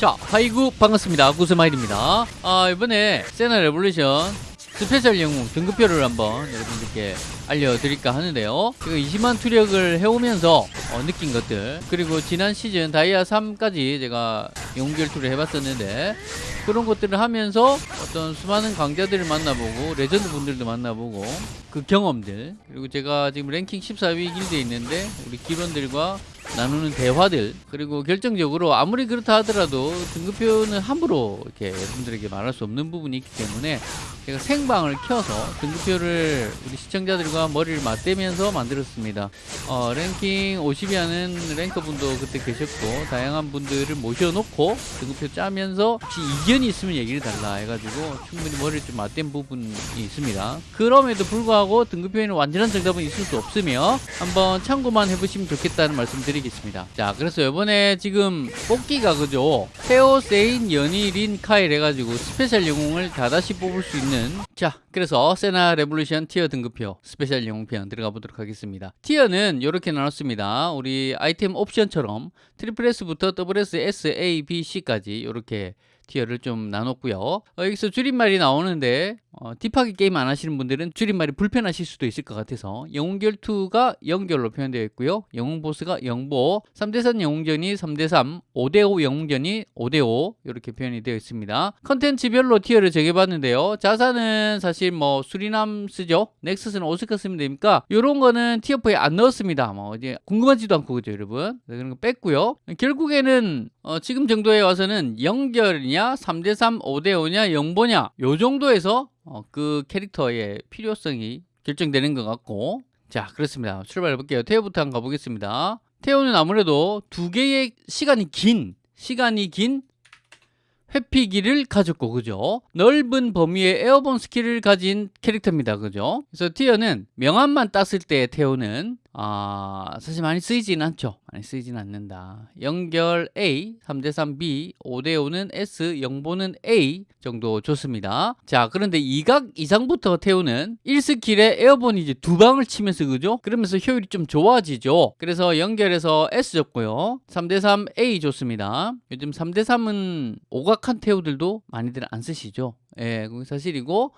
자, 하이구 반갑습니다. 구스마일입니다. 아, 이번에 세나 레볼루션 special 영웅 등급표를 한번 여러분들께 알려드릴까 하는데요. 제가 20만 투력을 해오면서 어, 느낀 것들 그리고 지난 시즌 다이아 3까지 제가 영웅 결투를 해봤었는데 그런 것들을 하면서 어떤 수많은 강자들을 만나보고 레전드 분들도 만나보고 그 경험들 그리고 제가 지금 랭킹 14위 길드에 있는데 우리 길드원들과 나누는 대화들 그리고 결정적으로 아무리 그렇다 하더라도 등급표는 함부로 이렇게 여러분들에게 말할 수 없는 부분이 있기 때문에 제가 생방을 켜서 등급표를 우리 시청자들과 머리를 맞대면서 만들었습니다. 어, 랭킹 50위 하는 랭커분도 그때 계셨고 다양한 분들을 모셔놓고 등급표 짜면서 혹시 이견이 있으면 얘기를 달라 해가지고 충분히 머리를 좀 맞댄 부분이 있습니다. 그럼에도 불구하고 등급표에는 완전한 정답은 있을 수 없으며 한번 참고만 해보시면 좋겠다는 말씀 드리겠습니다 자 그래서 이번에 지금 뽑기가 그죠? 테오 세인 연일인 카일 해가지고 special 영웅을 다다시 뽑을 수 있는. 자 그래서 세나 레볼루션 tier 등급표 special 영웅편 들어가 보도록 하겠습니다. tier는 이렇게 나눴습니다. 우리 아이템 옵션처럼 triple S부터 double S, S, A, B, C까지 이렇게 tier를 좀 나눴고요. 어, 여기서 줄임말이 나오는데 어, deep하게 게임 안 하시는 분들은 줄임말이 불편하실 수도 있을 것 같아서 영웅결투가 영결로 표현되어 있고요. 영웅보스가 영보, 3대3 영웅전이 3대3, 5대5 영웅전이 5대5 이렇게 표현이 되어 있습니다. 컨텐츠별로 tier를 정해봤는데요. 자산은 사실 뭐 수리남 쓰죠. 넥서스는 오스카 쓰면 되니까 이런 거는 tier표에 안 넣었습니다. 뭐 이제 궁금하지도 않고 그죠 여러분. 네, 그런 거 뺐고요. 결국에는 어, 지금 정도에 와서는 영결이냐 3대3 5대5냐 영보냐 요 정도에서 어, 그 캐릭터의 필요성이 결정되는 것 같고. 자 그렇습니다. 출발해 볼게요. 태오부터 한번 가보겠습니다. 태오는 아무래도 두 개의 시간이 긴 시간이 긴 회피기를 가졌고 그죠? 넓은 범위의 airborne 스킬을 가진 캐릭터입니다. 그죠? 그래서 tier는 명함만 땄을 때 태오는 아 사실 많이 쓰이지는 않죠. 많이 쓰이진 않는다. 영결 A 3대3 B 5대5는 S 영보는 A 정도 좋습니다. 자 그런데 이각 이상부터 태우는 1스킬에 에어본이 이제 두 방을 치면서 그죠? 그러면서 효율이 좀 좋아지죠. 그래서 연결해서 S 줬고요. 3대3 A 좋습니다. 요즘 3대3은 오각한 태우들도 많이들 안 쓰시죠? 예, 그게 사실이고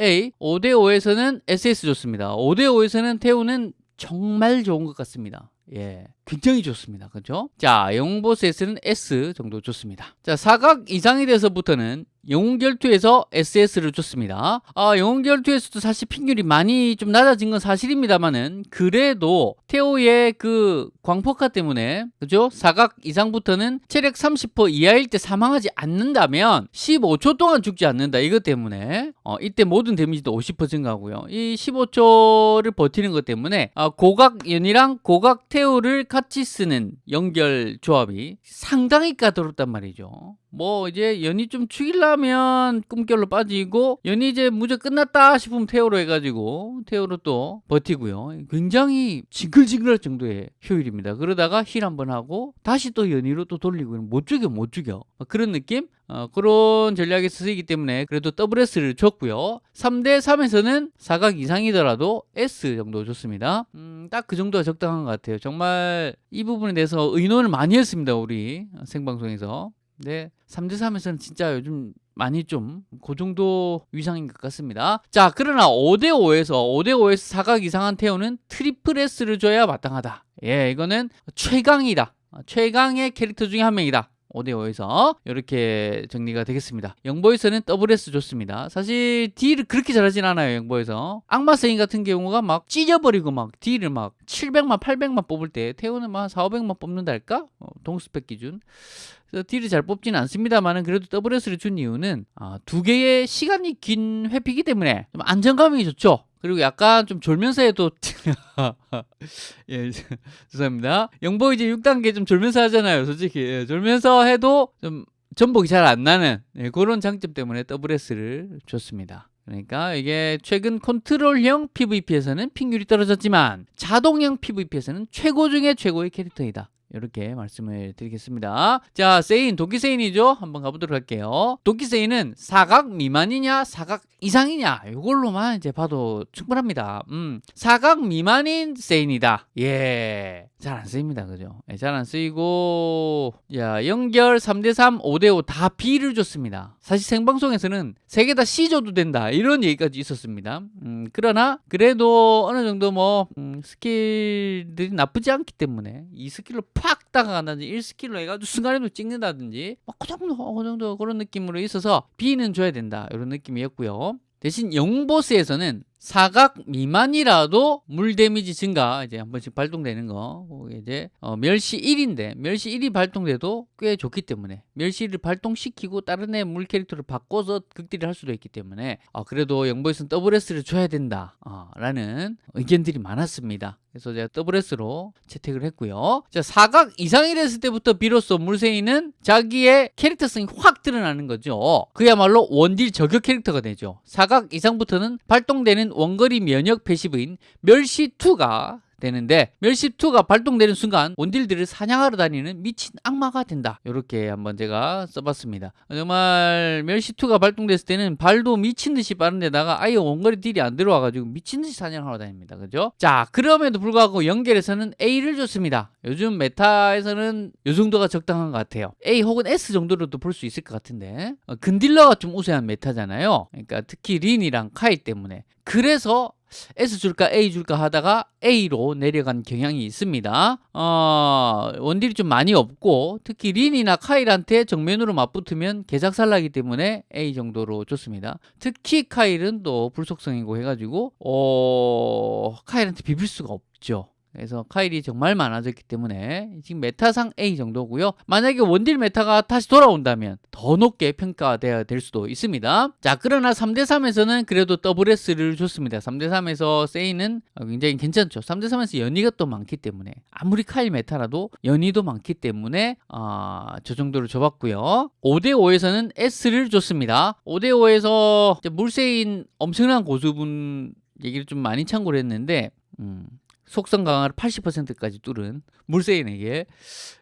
A 5대5에서는 SS 좋습니다. 5대5에서는 태우는 정말 좋은 것 같습니다. 예, 굉장히 좋습니다. 그죠? 자, 영웅보스에서는 S 정도 좋습니다. 자, 사각 이상이 돼서부터는 영웅결투에서 SS를 줬습니다. 아, 영웅결투에서도 사실 핑률이 많이 좀 낮아진 건 사실입니다만은 그래도 테오의 그 광폭화 때문에 그죠? 사각 이상부터는 체력 30% 이하일 때 사망하지 않는다면 15초 동안 죽지 않는다. 이것 때문에 어, 이때 모든 데미지도 50% 증가하고요. 이 15초를 버티는 것 때문에 아, 고각 연이랑 고각 태오를 같이 쓰는 영결 조합이 상당히 까다롭단 말이죠. 뭐 이제 연이 좀 죽이려면 꿈결로 빠지고 연이 이제 무적 끝났다 싶으면 태오로 해가지고 태오로 또 버티고요. 굉장히 징글징글할 정도의 효율입니다. 그러다가 힐 한번 하고 다시 또 연이로 또 돌리고 못 죽여 못 죽여 그런 느낌? 어, 그런 전략이 쓰이기 때문에 그래도 WS를 줬고요. 3대 3에서는 사각 이상이더라도 S 정도 줬습니다. 음, 딱 그 정도가 적당한 것 같아요. 정말 이 부분에 대해서 의논을 많이 했습니다. 우리 생방송에서. 네, 3대3에서는 진짜 요즘 많이 좀 그 정도 위상인 것 같습니다. 자, 그러나 5대5에서 5대5에서 사각 이상한 태오는 triple S를 줘야 마땅하다. 예, 이거는 최강이다. 최강의 캐릭터 중에 한 명이다. 5대5에서 이렇게 정리가 되겠습니다. 영보에서는 WS 좋습니다. 사실 딜을 그렇게 잘하진 않아요. 영보에서. 악마 세인 같은 경우가 막 찢어버리고 막 딜을 막 700만 800만 뽑을 때 태오는 막 4, 500만 뽑는다 할까? 어, 동스펙 기준. 그래서 딜을 잘 뽑지는 않습니다만 그래도 WS를 준 이유는 아, 두 개의 시간이 긴 회피기 때문에 좀 안정감이 좋죠. 그리고 약간 좀 졸면서 해도 예 죄송합니다. 영보 이제 6단계 좀 졸면서 하잖아요 솔직히. 예, 졸면서 해도 좀 전복이 잘 안 나는 예, 그런 장점 때문에 WS를 줬습니다. 그러니까 이게 최근 컨트롤형 PVP에서는 핑률이 떨어졌지만 자동형 PVP에서는 최고 중에 최고의 캐릭터이다 이렇게 말씀을 드리겠습니다. 자, 세인, 도끼 세인이죠? 한번 가보도록 할게요. 도끼 세인은 사각 미만이냐, 사각 이상이냐, 이걸로만 이제 봐도 충분합니다. 음, 사각 미만인 세인이다. 예. 잘 안 쓰입니다. 그죠? 예, 잘안 쓰이고, 야, 연결 3대3, 5대5 다 B를 줬습니다. 사실 생방송에서는 세 개 다 C 줘도 된다. 이런 얘기까지 있었습니다. 음, 그러나, 그래도 어느 정도 뭐, 음, 스킬들이 나쁘지 않기 때문에 이 스킬로 팍 다가간다든지 1스킬로 해가지고 순간에도 찍는다든지, 뭐그 정도, 그 정도 그런 느낌으로 있어서 B는 줘야 된다. 이런 느낌이었고요. 대신 영보스에서는 사각 미만이라도 물 데미지 증가 이제 한 번씩 발동되는 거 이제 어, 멸시 1인데 멸시 1이 발동돼도 꽤 좋기 때문에 멸시 1을 발동시키고 다른 애 물 캐릭터를 바꿔서 극딜을 할 수도 있기 때문에 어, 그래도 영보에서는 WS를 줘야 된다 어, 라는 의견들이 많았습니다. 그래서 제가 WS로 채택을 했고요. 자 사각 이상이 됐을 때부터 비로소 물새이는 자기의 캐릭터성이 확 드러나는 거죠. 그야말로 원딜 저격 캐릭터가 되죠. 사각 이상부터는 발동되는 원거리 면역 패시브인 멸시2가 되는데 멸시2가 발동되는 순간 원딜들을 사냥하러 다니는 미친 악마가 된다. 이렇게 한번 제가 써봤습니다. 정말 멸시2가 발동됐을 때는 발도 미친 듯이 빠른데다가 아예 원거리 딜이 안 들어와가지고 미친 듯이 사냥하러 다닙니다. 그죠? 자 그럼에도 불구하고 연결에서는 A를 줬습니다. 요즘 메타에서는 요 정도가 적당한 것 같아요. A 혹은 S 정도로도 볼 수 있을 것 같은데. 어, 근딜러가 좀 우세한 메타잖아요. 그러니까 특히 린이랑 카이 때문에 그래서 S 줄까 A 줄까 하다가 A로 내려간 경향이 있습니다. 어, 원딜이 좀 많이 없고 특히 린이나 카일한테 정면으로 맞붙으면 개작살나기 때문에 A 정도로 좋습니다. 특히 카일은 또 불속성이고 해가지고 어, 카일한테 비빌 수가 없죠. 그래서 카일이 정말 많아졌기 때문에 지금 메타상 A 정도고요. 만약에 원딜 메타가 다시 돌아온다면 더 높게 평가돼야 될 수도 있습니다. 자, 그러나 3대3에서는 그래도 WS를 줬습니다. 3대3에서 세이는 굉장히 괜찮죠. 3대3에서 연희가 또 많기 때문에 아무리 카일 메타라도 연희도 많기 때문에 어, 저 정도로 줘봤고요. 5대5에서는 S를 줬습니다. 5대5에서 물세인 엄청난 고수분 얘기를 좀 많이 참고를 했는데 음, 속성 강화를 80%까지 뚫은 물세인에게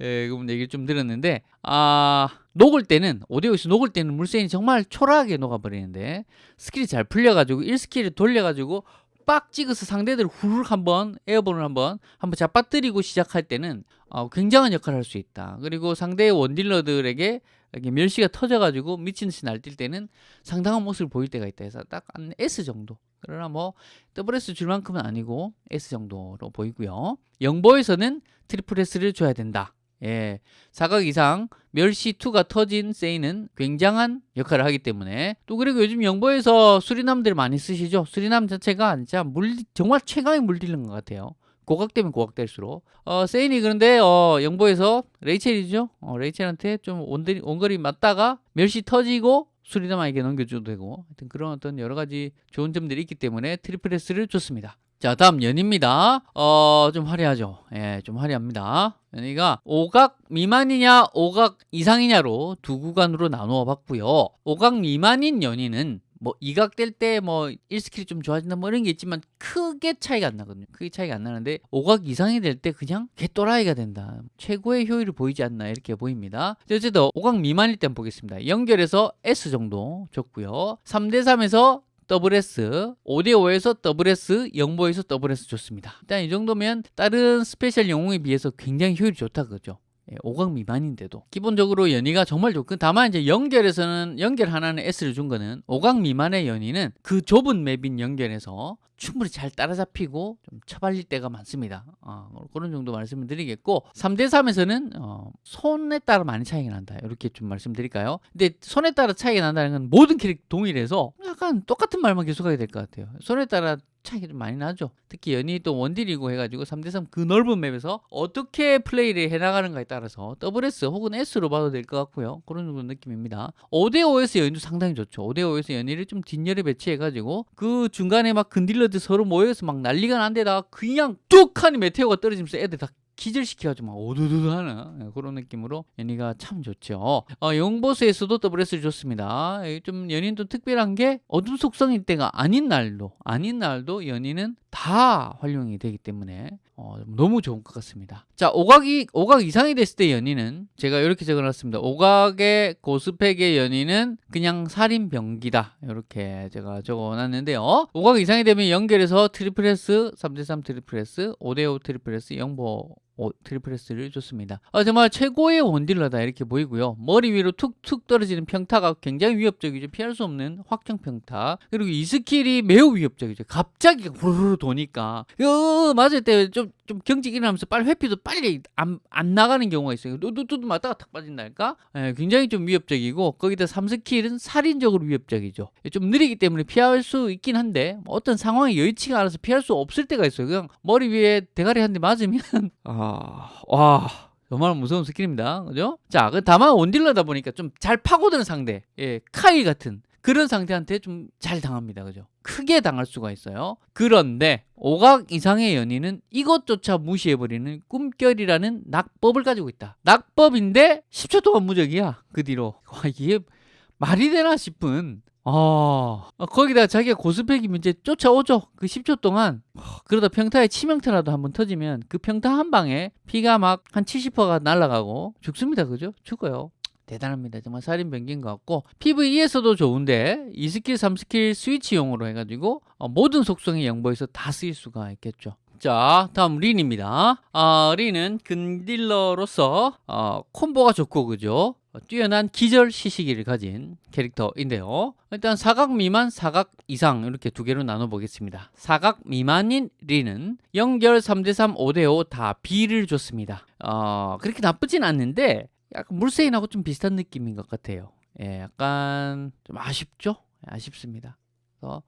에, 그분 얘기를 좀 들었는데 아 녹을 때는 5대5에서 녹을 때는 물세인이 정말 초라하게 녹아버리는데 스킬이 잘 풀려가지고 1스킬을 돌려가지고 빡 찍어서 상대들 후루룩 한번 airborne을 한번 한번 잡아뜨리고 시작할 때는 어, 굉장한 역할을 할 수 있다. 그리고 상대의 원딜러들에게 이렇게 멸시가 터져가지고 미친 듯이 날뛸 때는 상당한 모습을 보일 때가 있다 해서 딱 한 S 정도. 그러나 뭐 WS 줄 만큼은 아니고 S 정도로 보이고요. 영보에서는 트리플 S를 줘야 된다. 예, 사각 이상 멸시2가 터진 세이는 굉장한 역할을 하기 때문에. 또 그리고 요즘 영보에서 수리남들 많이 쓰시죠? 수리남 자체가 진짜 물 정말 최강의 물딜인 것 같아요 고각되면 고각될수록. 어, 세인이 그런데 어, 영보에서 레이첼이죠? 어, 레이첼한테 좀 원거리, 원거리 맞다가 멸시 터지고 수리남에게 넘겨줘도 되고. 하여튼 그런 어떤 여러 가지 좋은 점들이 있기 때문에 트리플 S를 줬습니다. 자 다음 연희입니다. 어 좀 화려하죠? 예좀 화려합니다. 연희가 오각 미만이냐 오각 이상이냐로 두 구간으로 나누어 봤고요. 오각 미만인 연희는 뭐 이각될 때 뭐 1스킬이 좀 좋아진다 뭐 이런 게 있지만 크게 차이가 안 나거든요. 크게 차이가 안 나는데 오각 이상이 될 때 그냥 개또라이가 된다. 최고의 효율을 보이지 않나 이렇게 보입니다. 어쨌든 오각 미만일 때 보겠습니다. 연결해서 S 정도 줬고요. 3대3에서 WS, 5대5에서 WS, 영보에서 WS 좋습니다. 일단 이 정도면 다른 스페셜 영웅에 비해서 굉장히 효율이 좋다 그죠. 예, 5강 미만인데도 기본적으로 연이가 정말 좋고 다만 이제 연결에서는 연결 하나는 S를 준 거는 5강 미만의 연이는 그 좁은 맵인 연결에서 충분히 잘 따라잡히고 좀 처발릴 때가 많습니다 어, 그런 정도 말씀을 드리겠고 3대3에서는 어, 손에 따라 많이 차이가 난다 이렇게 좀 말씀드릴까요 근데 손에 따라 차이가 난다는 건 모든 캐릭터 동일해서 약간 똑같은 말만 계속하게 될 것 같아요 손에 따라 차이가 좀 많이 나죠. 특히 연이 또 원딜이고 해가지고 3대3 그 넓은 맵에서 어떻게 플레이를 해나가는가에 따라서 WS 혹은 S로 봐도 될 것 같고요. 그런 정도 느낌입니다. 5대5에서 연이도 상당히 좋죠. 5대5에서 연이를 좀 뒷열에 배치해가지고 그 중간에 막 근딜러 들 서로 모여서 막 난리가 난 데다가 그냥 뚝 하니 메테오가 떨어지면서 애들 다 기절시켜가지고 막 오두두두 하는 예, 그런 느낌으로 연희가 참 좋죠. 어, 영보스에서도 더블 S를 줬습니다. 예, 좀 연희는 좀 특별한 게 어둠 속성일 때가 아닌 날도 아닌 날도 연희는 다 활용이 되기 때문에 어, 너무 좋은 것 같습니다. 자, 5각이 5각 이상이 됐을 때 연희는 제가 이렇게 적어놨습니다. 5각의 고스펙의 연희는 그냥 살인 병기다. 이렇게 제가 적어놨는데요. 5각 이상이 되면 연결해서 트리플 S, 3대3 트리플 S, 5대5 트리플 S, 영보 오, 트리플 S를 줬습니다. 아, 정말 최고의 원딜러다 이렇게 보이고요. 머리 위로 툭툭 떨어지는 평타가 굉장히 위협적이죠. 피할 수 없는 확정 평타. 그리고 이 스킬이 매우 위협적이죠. 갑자기 후루루 도니까 어, 맞을 때 좀 좀 경직 일어나면서 빨리 회피도 빨리 안, 안 나가는 경우가 있어요. 뚜뚜뚜 맞다가 탁 빠진달까? 예, 굉장히 좀 위협적이고 거기다 3스킬은 살인적으로 위협적이죠. 좀 느리기 때문에 피할 수 있긴 한데 뭐 어떤 상황에 여의치가 않아서 피할 수 없을 때가 있어요. 그냥 머리 위에 대가리 한 대 맞으면 아, 와, 정말 무서운 스킬입니다. 그죠? 자, 그 다만 원딜러다 보니까 좀 잘 파고드는 상대, 예, 카일 같은 그런 상대한테 좀 잘 당합니다. 그죠? 크게 당할 수가 있어요. 그런데 오각 이상의 연희는 이것조차 무시해버리는 꿈결이라는 낙법을 가지고 있다. 낙법인데 10초 동안 무적이야. 그 뒤로. 와, 이게 말이 되나 싶은 아, 거기다 자기가 고스펙이면 이제 쫓아오죠. 그 10초 동안. 그러다 평타에 치명타라도 한번 터지면 그 평타 한 방에 피가 막 한 70%가 날아가고 죽습니다. 그죠? 죽어요. 대단합니다. 정말 살인 병기인 것 같고 PVE에서도 좋은데 2스킬, 3스킬 스위치용으로 해가지고 어, 모든 속성의 영보에서 다 쓰일 수가 있겠죠. 자, 다음 린입니다. 아, 린은 근딜러로서 어, 콤보가 좋고 그죠? 어, 뛰어난 기절 CC기를 가진 캐릭터인데요. 일단 사각 미만, 사각 이상 이렇게 두 개로 나눠 보겠습니다. 사각 미만인 린은 연결 3대3, 5대5 다 B를 줬습니다. 어, 그렇게 나쁘진 않는데 약간 물세인하고 좀 비슷한 느낌인 것 같아요. 예, 약간 좀 아쉽죠? 예, 아쉽습니다. 그래서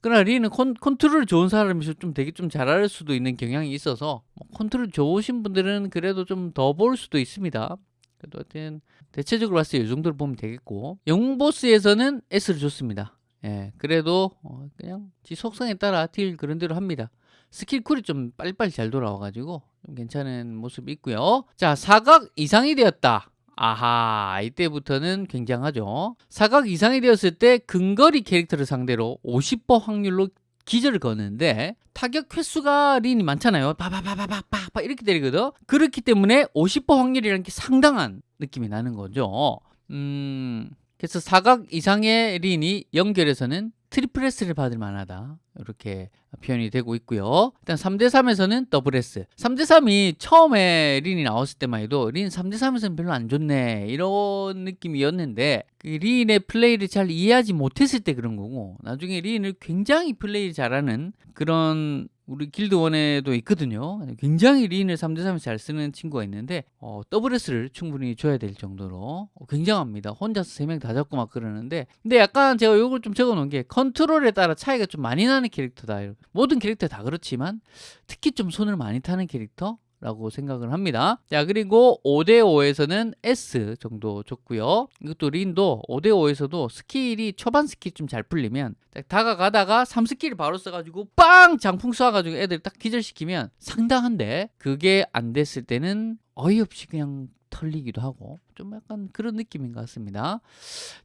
그러나 린은 컨, 컨트롤 좋은 사람이서 좀 되게 좀 잘할 수도 있는 경향이 있어서 뭐 컨트롤 좋으신 분들은 그래도 좀 더 볼 수도 있습니다. 그래도 하여튼 대체적으로 봤을 때 이 정도로 보면 되겠고 영웅 보스에서는 S를 줬습니다. 예, 그래도 어, 그냥 지 속성에 따라 딜 그런 대로 합니다. 스킬 쿨이 좀 빨리빨리 잘 돌아와가지고 좀 괜찮은 모습이 있고요. 자, 사각 이상이 되었다. 아하, 이때부터는 굉장하죠. 사각 이상이 되었을 때 근거리 캐릭터를 상대로 50% 확률로 기절을 거는데 타격 횟수가 린이 많잖아요. 바바바바바바 이렇게 때리거든. 그렇기 때문에 50% 확률이라는 게 상당한 느낌이 나는 거죠. 음, 그래서 사각 이상의 린이 연결에서는 트리플 S를 받을 만하다. 이렇게 표현이 되고 있고요. 일단 3대3에서는 더블 S. 3대3이 처음에 린이 나왔을 때만 해도 린 3대3에서는 별로 안 좋네. 이런 느낌이었는데 그 린의 플레이를 잘 이해하지 못했을 때 그런 거고 나중에 린을 굉장히 플레이 잘하는 그런 우리 길드원에도 있거든요. 굉장히 린을 3대3에서 잘 쓰는 친구가 있는데 어, WS를 충분히 줘야 될 정도로 어, 굉장합니다. 혼자서 3명 다 잡고 막 그러는데 근데 약간 제가 이걸 좀 적어 놓은 게 컨트롤에 따라 차이가 좀 많이 나는 캐릭터다. 모든 캐릭터 다 그렇지만 특히 좀 손을 많이 타는 캐릭터 라고 생각을 합니다. 자, 그리고 5대5에서는 S 정도 줬고요. 이것도 린도 5대5에서도 스킬이 초반 스킬 좀 잘 풀리면 딱 다가가다가 3스킬을 바로 써가지고 빵! 장풍 쏴가지고 애들 딱 기절시키면 상당한데 그게 안 됐을 때는 어이없이 그냥 털리기도 하고 좀 약간 그런 느낌인 것 같습니다.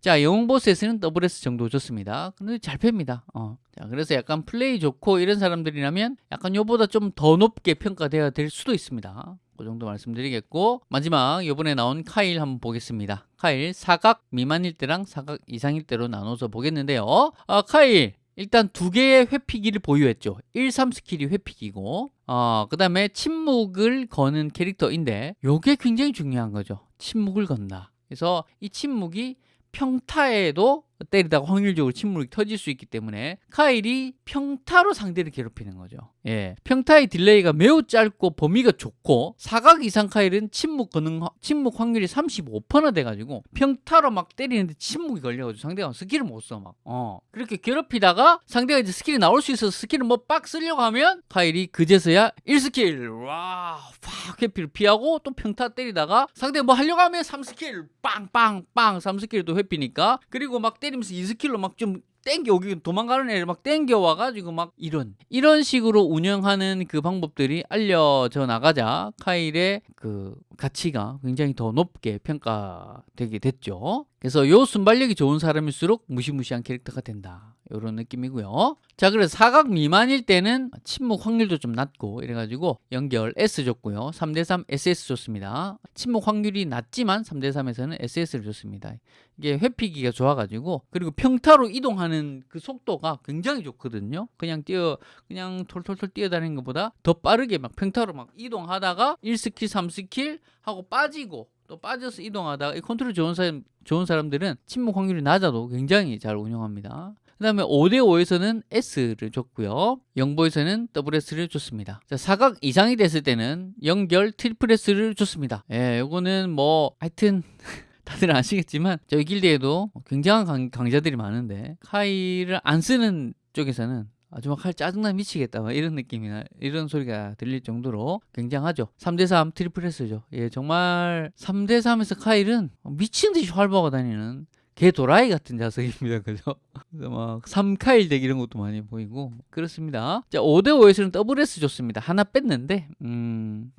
자, 영웅 보스에서는 더블 S 정도 줬습니다. 근데 잘 팹니다. 어. 자, 그래서 약간 플레이 좋고 이런 사람들이라면 약간 요보다 좀 더 높게 평가되어야 될 수도 있습니다. 그 정도 말씀드리겠고 마지막 이번에 나온 카일 한번 보겠습니다. 카일 사각 미만일 때랑 사각 이상일 때로 나눠서 보겠는데요. 아, 카일 일단 두 개의 회피기를 보유했죠. 1, 3 스킬이 회피기고 어, 그 다음에 침묵을 거는 캐릭터인데 이게 굉장히 중요한 거죠. 침묵을 건다. 그래서 이 침묵이 평타에도 때리다가 확률적으로 침묵이 터질 수 있기 때문에 카일이 평타로 상대를 괴롭히는 거죠. 예. 평타의 딜레이가 매우 짧고 범위가 좁고 사각 이상 카일은 침묵 가능 침묵 확률이 35%나 돼 가지고 평타로 막 때리는데 침묵이 걸려 가지고 상대가 스킬을 못 써 막. 어. 그렇게 괴롭히다가 상대가 이제 스킬이 나올 수 있어서 스킬을 뭐 빡 쓰려고 하면 카일이 그제서야 1스킬 와, 팍 회피를 피하고 또 평타 때리다가 상대 뭐 하려고 하면 3스킬 빵빵빵 3스킬도 회피니까 그리고 막 때리 때리면서 2스킬로 막 좀 땡겨 오기 도망가는 애를 막 땡겨 와가지고 막 이런 이런 식으로 운영하는 그 방법들이 알려져 나가자 카일의 그 가치가 굉장히 더 높게 평가되게 됐죠. 그래서 요 순발력이 좋은 사람일수록 무시무시한 캐릭터가 된다. 이런 느낌이고요. 자, 그래서 사각 미만일 때는 침묵 확률도 좀 낮고 이래가지고 연결 S 줬고요. 3대3 SS 줬습니다. 침묵 확률이 낮지만 3대3에서는 SS를 줬습니다. 이게 회피기가 좋아가지고 그리고 평타로 이동하는 그 속도가 굉장히 좋거든요. 그냥 뛰어 그냥 톨톨톨 뛰어다니는 것보다 더 빠르게 막 평타로 막 이동하다가 1스킬 3스킬 하고 빠지고 또 빠져서 이동하다가 이 컨트롤 좋은 사람 좋은 사람들은 침묵 확률이 낮아도 굉장히 잘 운영합니다. 그 다음에 5대5에서는 S를 줬고요. 영보에서는 WS를 줬습니다. 자, 사각 이상이 됐을 때는 연결 트리플 S를 줬습니다. 예, 요거는 뭐, 하여튼, 다들 아시겠지만, 저희 길드에도 굉장한 강, 강자들이 많은데, 카일을 안 쓰는 쪽에서는 아주 막 카일 짜증나 미치겠다 막 이런 느낌이나 이런 소리가 들릴 정도로 굉장하죠 3대3 트리플 S죠 예 정말 3대3에서 카일은 미친 듯이 활보하고 다니는 개 도라이 같은 자식입니다. 그죠? 그래서 막 3카일 덱 이런 것도 많이 보이고 그렇습니다. 자, 5대5에서는 더블 S 줬습니다. 하나 뺐는데 음,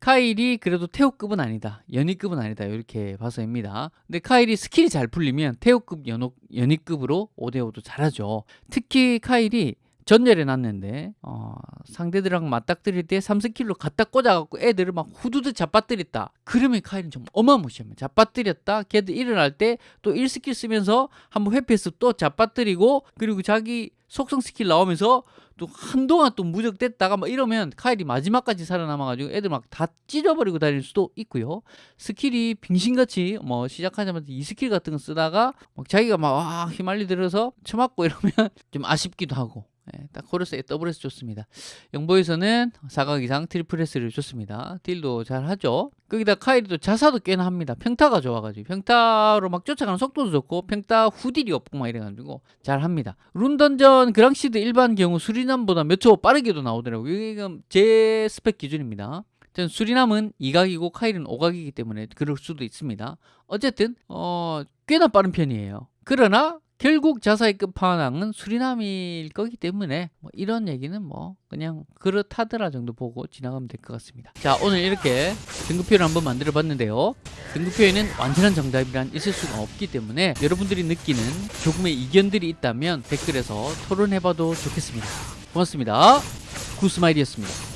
카일이 그래도 태오급은 아니다. 연희급은 아니다. 이렇게 봐서입니다. 근데 카일이 스킬이 잘 풀리면 태오급 연호, 연희급으로 5대5도 잘하죠. 특히 카일이 전열에 놨는데 어, 상대들이랑 맞닥뜨릴 때 3스킬로 갖다 꽂아갖고 애들을 막 후두둑 자빠뜨렸다. 그러면 카일은 좀 어마무시합니다. 자빠뜨렸다. 걔들 일어날 때 또 1스킬 쓰면서 한번 회피해서 또 자빠뜨리고 그리고 자기 속성 스킬 나오면서 또 한동안 또 무적됐다가 막 이러면 카일이 마지막까지 살아남아가지고 애들 막 다 찢어버리고 다닐 수도 있고요. 스킬이 빙신같이 뭐 시작하자마자 이 스킬 같은 거 쓰다가 막 자기가 막 와, 휘말리 들어서 쳐맞고 이러면 좀 아쉽기도 하고 예, 딱 고래서 더블 S 줬습니다. 영보에서는 사각 이상 트리플 S를 줬습니다. 딜도 잘 하죠. 거기다 카일도 자사도 꽤나 합니다. 평타가 좋아가지고 평타로 막 쫓아가는 속도도 좋고 평타 후딜이 없고 막 이래가지고 잘 합니다. 룬던전 그랑시드 일반 경우 수리남보다 몇 초 빠르게도 나오더라고요. 이게 제 스펙 기준입니다. 전 수리남은 2각이고 카일은 5각이기 때문에 그럴 수도 있습니다. 어쨌든 어, 꽤나 빠른 편이에요. 그러나 결국 자사의 끝판왕은 수리남일 거기 때문에 뭐 이런 얘기는 뭐 그냥 그렇다더라 정도 보고 지나가면 될 것 같습니다. 자 오늘 이렇게 등급표를 한번 만들어 봤는데요. 등급표에는 완전한 정답이란 있을 수가 없기 때문에 여러분들이 느끼는 조금의 이견들이 있다면 댓글에서 토론해봐도 좋겠습니다. 고맙습니다. 구스마일이었습니다.